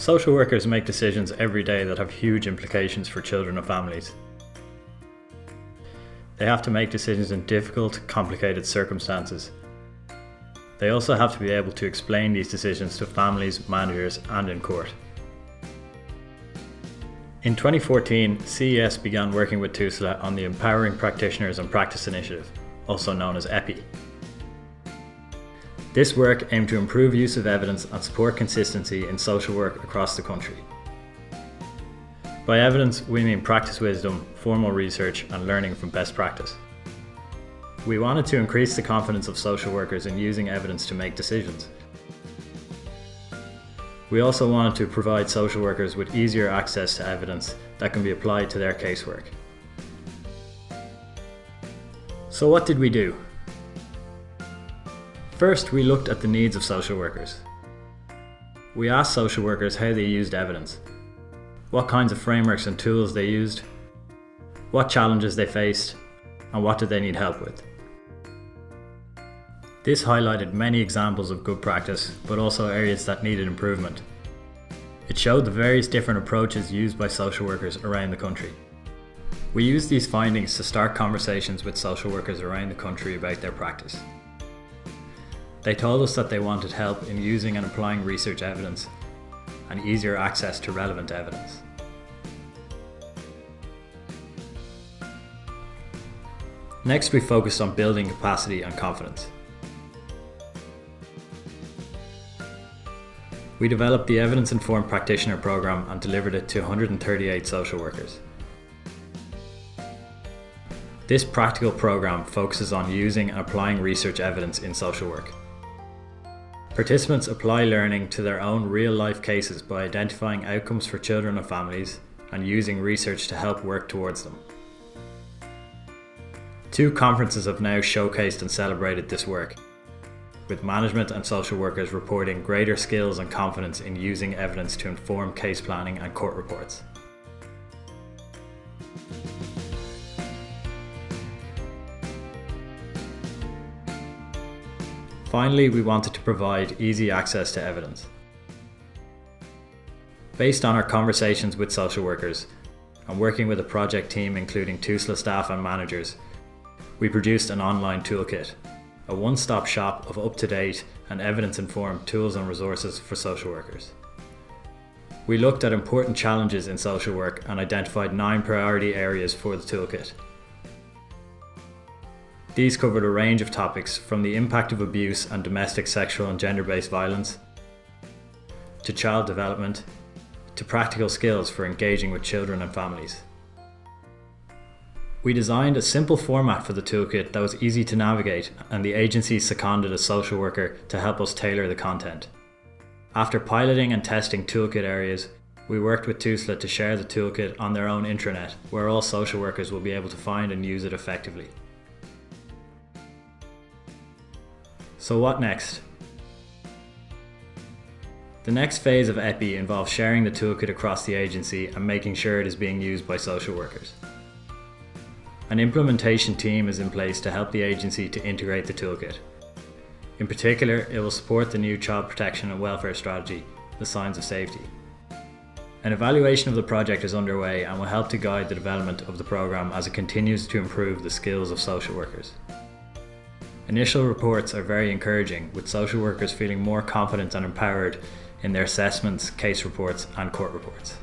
Social workers make decisions every day that have huge implications for children and families. They have to make decisions in difficult, complicated circumstances. They also have to be able to explain these decisions to families, managers and in court. In 2014, CES began working with TUSLA on the Empowering Practitioners and Practice Initiative, also known as EPI. This work aimed to improve use of evidence and support consistency in social work across the country. By evidence, we mean practice wisdom, formal research and learning from best practice. We wanted to increase the confidence of social workers in using evidence to make decisions. We also wanted to provide social workers with easier access to evidence that can be applied to their casework. So what did we do? First, we looked at the needs of social workers. We asked social workers how they used evidence, what kinds of frameworks and tools they used, what challenges they faced, and what did they need help with. This highlighted many examples of good practice, but also areas that needed improvement. It showed the various different approaches used by social workers around the country. We used these findings to start conversations with social workers around the country about their practice. They told us that they wanted help in using and applying research evidence and easier access to relevant evidence. Next we focused on building capacity and confidence. We developed the Evidence Informed Practitioner Programme and delivered it to 138 social workers. This practical programme focuses on using and applying research evidence in social work. Participants apply learning to their own real-life cases by identifying outcomes for children and families and using research to help work towards them. Two conferences have now showcased and celebrated this work, with management and social workers reporting greater skills and confidence in using evidence to inform case planning and court reports. Finally, we wanted to provide easy access to evidence. Based on our conversations with social workers and working with a project team including TUSLA staff and managers, we produced an online toolkit, a one-stop shop of up-to-date and evidence-informed tools and resources for social workers. We looked at important challenges in social work and identified nine priority areas for the toolkit. These covered a range of topics from the impact of abuse and domestic sexual and gender-based violence, to child development, to practical skills for engaging with children and families. We designed a simple format for the toolkit that was easy to navigate and the agency seconded a social worker to help us tailor the content. After piloting and testing toolkit areas, we worked with TUSLA to share the toolkit on their own intranet where all social workers will be able to find and use it effectively. So what next? The next phase of EPI involves sharing the toolkit across the agency and making sure it is being used by social workers. An implementation team is in place to help the agency to integrate the toolkit. In particular, it will support the new Child Protection and Welfare Strategy, the Signs of Safety. An evaluation of the project is underway and will help to guide the development of the programme as it continues to improve the skills of social workers. Initial reports are very encouraging, with social workers feeling more confident and empowered in their assessments, case reports and court reports.